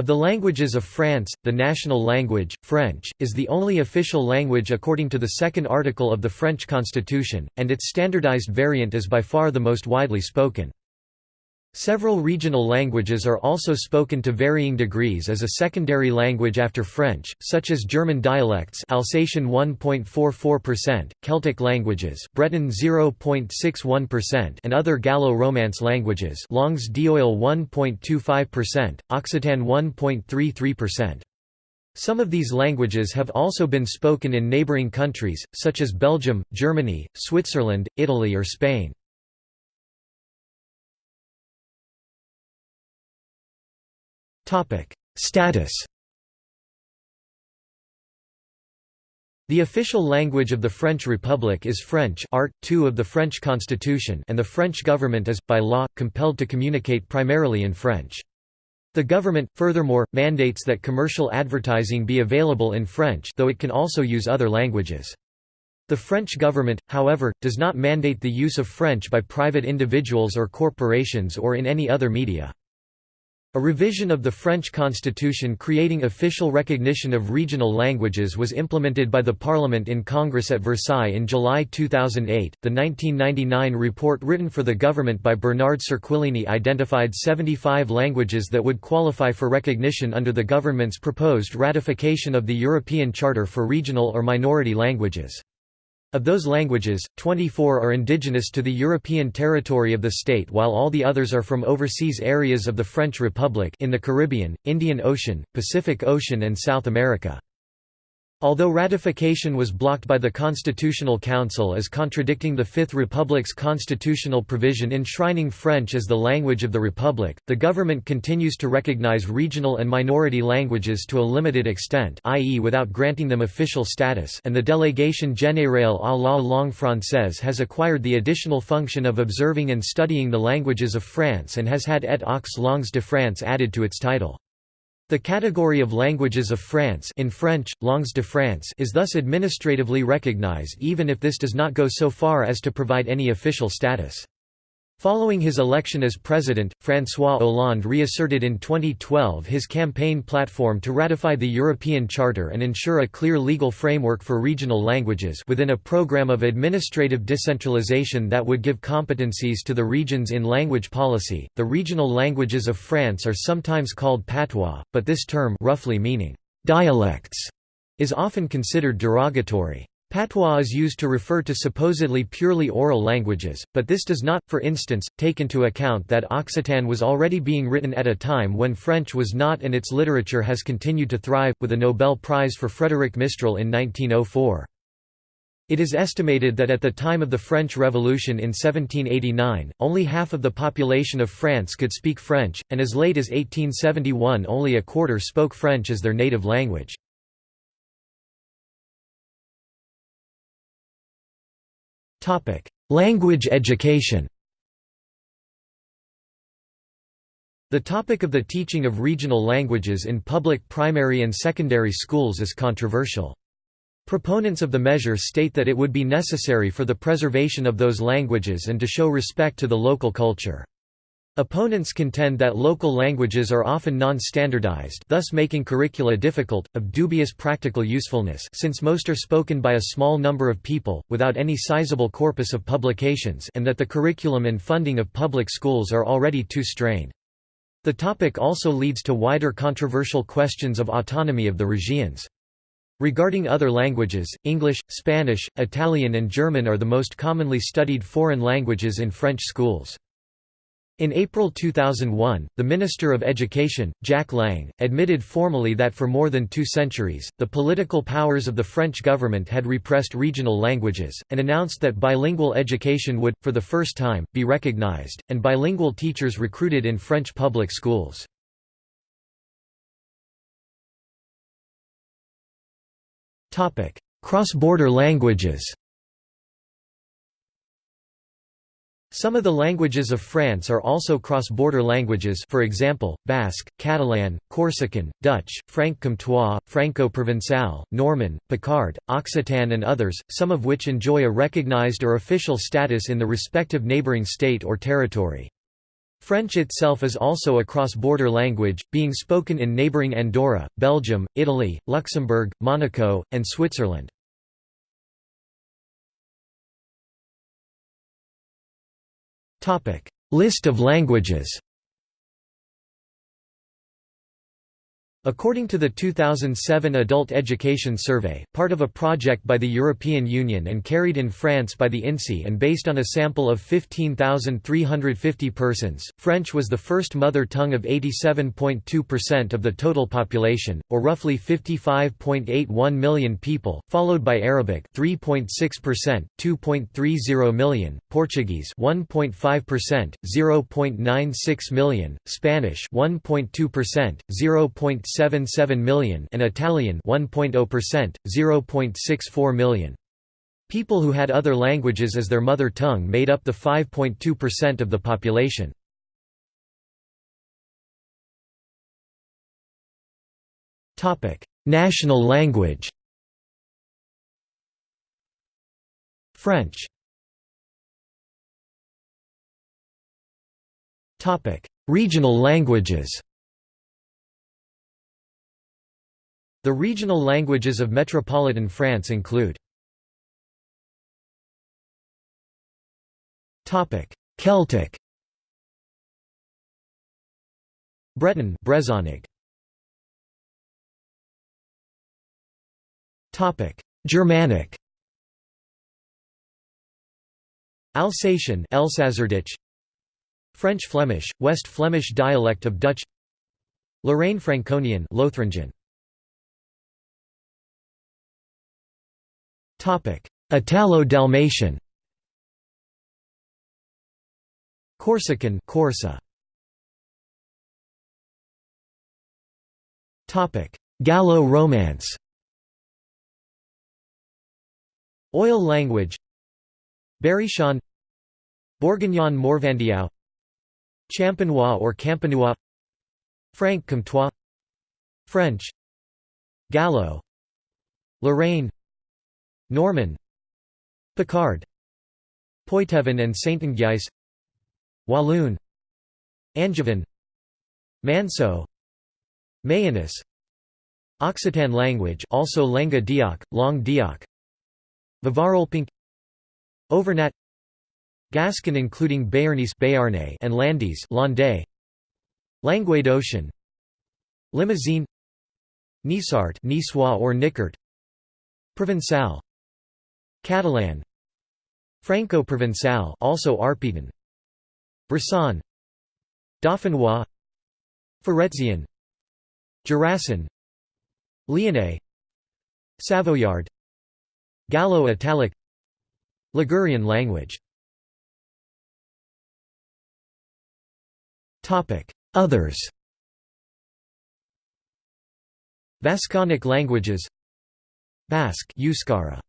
Of the languages of France, the national language, French, is the only official language according to the second article of the French constitution, and its standardized variant is by far the most widely spoken. Several regional languages are also spoken to varying degrees as a secondary language after French, such as German dialects Alsatian 1.44%, Celtic languages Breton 0.61% and other Gallo-Romance languages Langues d'Oil 1.25%, Occitan 1.33%. Some of these languages have also been spoken in neighbouring countries, such as Belgium, Germany, Switzerland, Italy or Spain. Status The official language of the French Republic is French Art. 2 of the French Constitution and the French government is, by law, compelled to communicate primarily in French. The government, furthermore, mandates that commercial advertising be available in French though it can also use other languages. The French government, however, does not mandate the use of French by private individuals or corporations or in any other media. A revision of the French constitution creating official recognition of regional languages was implemented by the Parliament in Congress at Versailles in July 2008. The 1999 report written for the government by Bernard Cerquiglini identified 75 languages that would qualify for recognition under the government's proposed ratification of the European Charter for Regional or Minority Languages. Of those languages, 24 are indigenous to the European territory of the state while all the others are from overseas areas of the French Republic in the Caribbean, Indian Ocean, Pacific Ocean and South America. Although ratification was blocked by the Constitutional Council as contradicting the Fifth Republic's constitutional provision enshrining French as the language of the Republic, the government continues to recognize regional and minority languages to a limited extent i.e. without granting them official status and the Délégation générale à la langue française has acquired the additional function of observing and studying the languages of France and has had et aux langues de France added to its title. The category of languages of France in French, langues de France is thus administratively recognized even if this does not go so far as to provide any official status. Following his election as president, François Hollande reasserted in 2012 his campaign platform to ratify the European Charter and ensure a clear legal framework for regional languages within a program of administrative decentralization that would give competencies to the regions in language policy. The regional languages of France are sometimes called patois, but this term roughly meaning dialects is often considered derogatory. Patois is used to refer to supposedly purely oral languages, but this does not, for instance, take into account that Occitan was already being written at a time when French was not and its literature has continued to thrive, with a Nobel Prize for Frédéric Mistral in 1904. It is estimated that at the time of the French Revolution in 1789, only half of the population of France could speak French, and as late as 1871 only a quarter spoke French as their native language. Topic: Language education. The topic of the teaching of regional languages in public primary and secondary schools is controversial. Proponents of the measure state that it would be necessary for the preservation of those languages and to show respect to the local culture. Opponents contend that local languages are often non-standardized thus making curricula difficult, of dubious practical usefulness since most are spoken by a small number of people, without any sizable corpus of publications and that the curriculum and funding of public schools are already too strained. The topic also leads to wider controversial questions of autonomy of the regions. Regarding other languages, English, Spanish, Italian and German are the most commonly studied foreign languages in French schools. In April 2001, the Minister of Education, Jack Lang, admitted formally that for more than two centuries, the political powers of the French government had repressed regional languages, and announced that bilingual education would, for the first time, be recognized, and bilingual teachers recruited in French public schools. Cross-border languages Some of the languages of France are also cross-border languages for example, Basque, Catalan, Corsican, Dutch, Franc-Comtois, Franco-Provençal, Norman, Picard, Occitan and others, some of which enjoy a recognized or official status in the respective neighboring state or territory. French itself is also a cross-border language, being spoken in neighbouring Andorra, Belgium, Italy, Luxembourg, Monaco, and Switzerland. List of languages According to the 2007 Adult Education Survey, part of a project by the European Union and carried in France by the INSEE and based on a sample of 15,350 persons, French was the first mother tongue of 87.2% of the total population, or roughly 55.81 million people, followed by Arabic 3.6%, 2.30 million, Portuguese 1.5%, 0.96 million, Spanish 1.2%, 0. 0.77 million and Italian 1.0%, 0.64 million. People who had other languages as their mother tongue made up the 5.2% of the population. National language French Regional languages The regional languages of metropolitan France include Celtic Breton Brezhoneg Topic. Germanic Alsatian Elsässerditsch French Flemish West Flemish dialect of Dutch. Lorraine Franconian Lothringen Italo-Dalmatian. Corsican. Corsu. Topic. Gallo-Romance. Oil language. Berrichon. Bourguignon Morvandiau. Champenois or Campanois Franc Comtois. French. Gallo. Lorraine Norman. Picard. Poitevin and Saintongeais Walloon. Angevin. Manceau. Mayennais Occitan language also Lenga Dioc, Long Dioc Vivarolpink. Auvergnat Gascon including Béarnais Béarnais and Landese Landais. Languedocian Limousin Niçard Niçois or Niçard Provençal Catalan. Franco-Provençal also Arpitan. Bressan. Dauphinois. Forézien Jurassian Lyonnais. Savoyard. Gallo-Italic Ligurian language. Others. Vasconic languages. Basque Euskara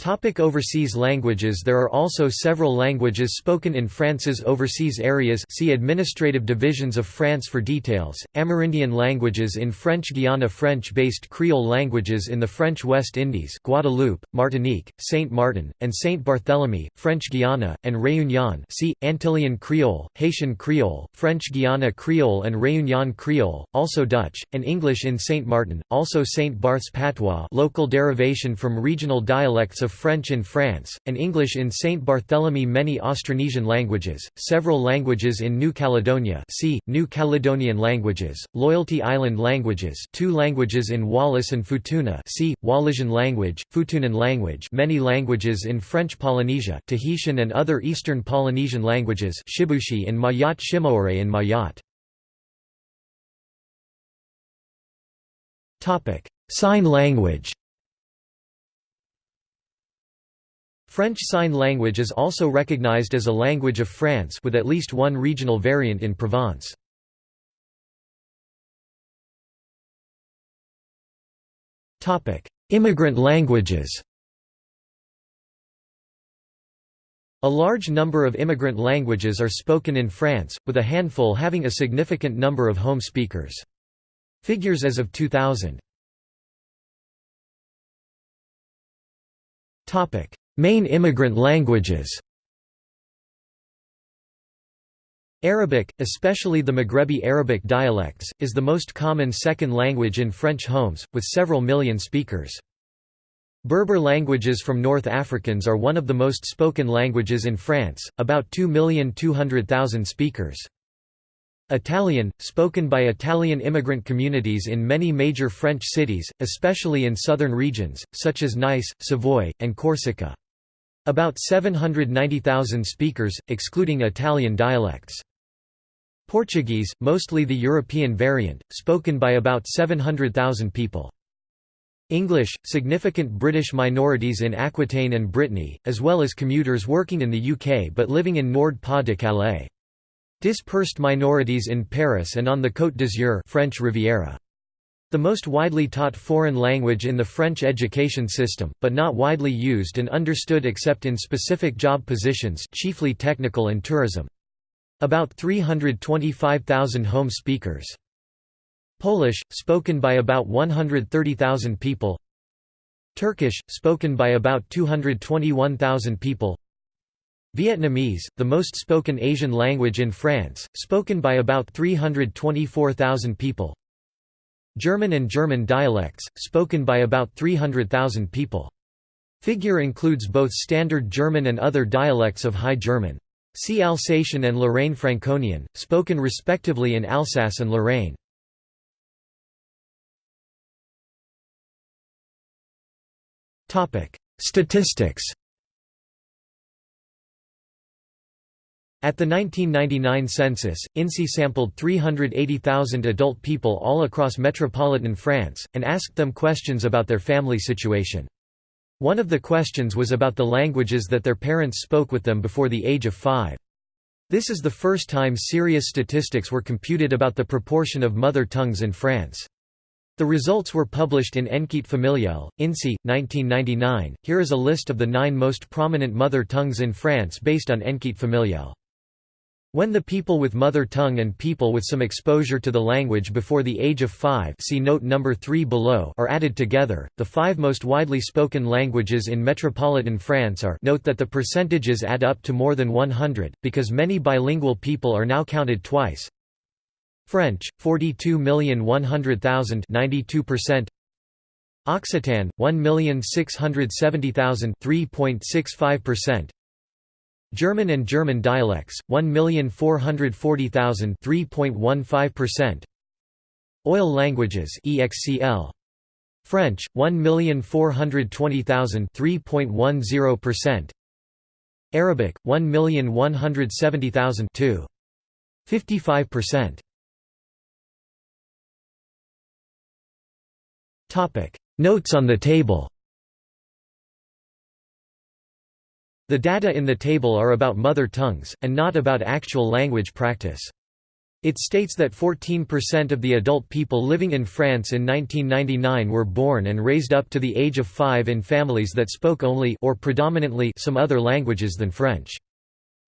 Topic overseas languages. There are also several languages spoken in France's overseas areas. See Administrative divisions of France for details, Amerindian languages in French Guiana French-based Creole languages in the French West Indies Guadeloupe, Martinique, Saint Martin, and Saint Barthélemy, French Guiana, and Réunion. See, Antillean Creole, Haitian Creole, French Guiana Creole and Réunion Creole, also Dutch, and English in Saint Martin, also Saint Barth's Patois local derivation from regional dialects of of French in France, and English in Saint Barthélemy many Austronesian languages, several languages in New Caledonia see, New Caledonian languages, Loyalty Island languages two languages in Wallis and Futuna see, Wallisian language, Futunan language many languages in French Polynesia Tahitian and other Eastern Polynesian languages Shibushi in Mayotte Shimaore in Mayotte. Sign language French Sign Language is also recognized as a language of France with at least one regional variant in Provence. Immigrant languages A large number of immigrant languages are spoken in France, with a handful having a significant number of home speakers. Figures as of 2000 Main immigrant languages Arabic, especially the Maghrebi Arabic dialects, is the most common second language in French homes, with several million speakers. Berber languages from North Africans are one of the most spoken languages in France, about 2,200,000 speakers. Italian, spoken by Italian immigrant communities in many major French cities, especially in southern regions, such as Nice, Savoy, and Corsica. About 790,000 speakers, excluding Italian dialects. Portuguese, mostly the European variant, spoken by about 700,000 people. English, significant British minorities in Aquitaine and Brittany, as well as commuters working in the UK but living in Nord-Pas-de-Calais. Dispersed minorities in Paris and on the Côte d'Azur French Riviera. The most widely taught foreign language in the French education system, but not widely used and understood except in specific job positions chiefly technical and tourism. About 325,000 home speakers. Polish, spoken by about 130,000 people Turkish, spoken by about 221,000 people Vietnamese, the most spoken Asian language in France, spoken by about 324,000 people German and German dialects, spoken by about 300,000 people. Figure includes both Standard German and other dialects of High German. See Alsatian and Lorraine Franconian, spoken respectively in Alsace and Lorraine. Statistics At the 1999 census, INSEE sampled 380,000 adult people all across metropolitan France, and asked them questions about their family situation. One of the questions was about the languages that their parents spoke with them before the age of five. This is the first time serious statistics were computed about the proportion of mother tongues in France. The results were published in Enquête familiale, INSEE, 1999. Here is a list of the nine most prominent mother tongues in France based on Enquête familiale. When the people with mother tongue and people with some exposure to the language before the age of 5 see note number 3 below are added together, the five most widely spoken languages in metropolitan France are note that the percentages add up to more than 100, because many bilingual people are now counted twice. French, 42,100,000 92%. Occitan, 1,670,000 3.65%. German and German dialects, 1,440,000 3.15%. Oil languages EXCL. French, 1,420,000 3.10%. Arabic, 1,170,000 2. 55%. Topic Notes on the table The data in the table are about mother tongues, and not about actual language practice. It states that 14% of the adult people living in France in 1999 were born and raised up to the age of 5 in families that spoke only or predominantly some other languages than French.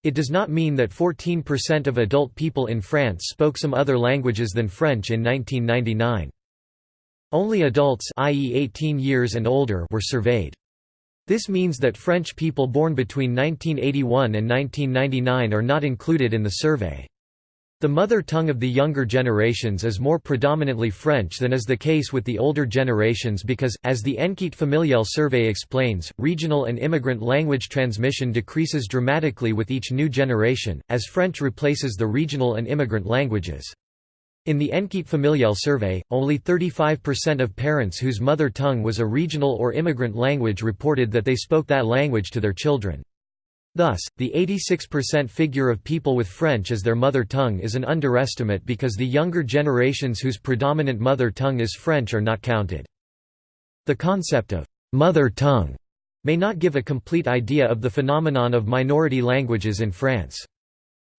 It does not mean that 14% of adult people in France spoke some other languages than French in 1999. Only adults i.e. 18 years and older were surveyed. This means that French people born between 1981 and 1999 are not included in the survey. The mother tongue of the younger generations is more predominantly French than is the case with the older generations because, as the Enquête familiale survey explains, regional and immigrant language transmission decreases dramatically with each new generation, as French replaces the regional and immigrant languages. In the Enquête familiale survey, only 35% of parents whose mother tongue was a regional or immigrant language reported that they spoke that language to their children. Thus, the 86% figure of people with French as their mother tongue is an underestimate because the younger generations whose predominant mother tongue is French are not counted. The concept of «mother tongue» may not give a complete idea of the phenomenon of minority languages in France.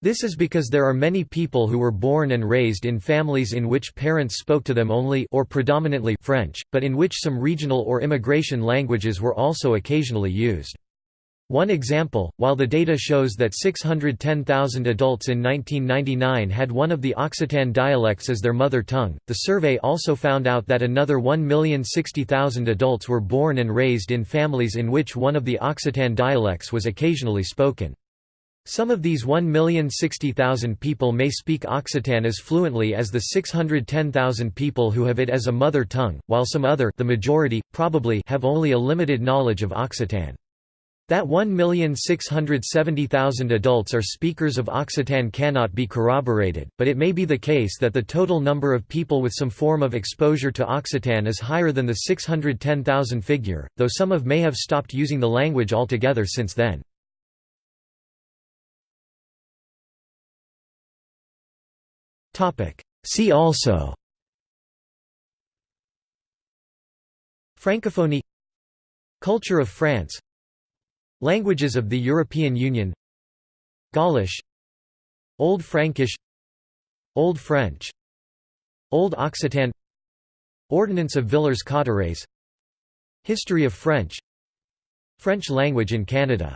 This is because there are many people who were born and raised in families in which parents spoke to them only or predominantly French, but in which some regional or immigration languages were also occasionally used. One example, while the data shows that 610,000 adults in 1999 had one of the Occitan dialects as their mother tongue, the survey also found out that another 1,060,000 adults were born and raised in families in which one of the Occitan dialects was occasionally spoken. Some of these 1,060,000 people may speak Occitan as fluently as the 610,000 people who have it as a mother tongue, while some other the majority, probably have only a limited knowledge of Occitan. That 1,670,000 adults are speakers of Occitan cannot be corroborated, but it may be the case that the total number of people with some form of exposure to Occitan is higher than the 610,000 figure, though some of may have stopped using the language altogether since then. See also. Francophonie. Culture of France. Languages of the European Union. Gaulish. Old Frankish. Old French. Old Occitan. Ordinance of Villers-Cotterêts History of French. French language in Canada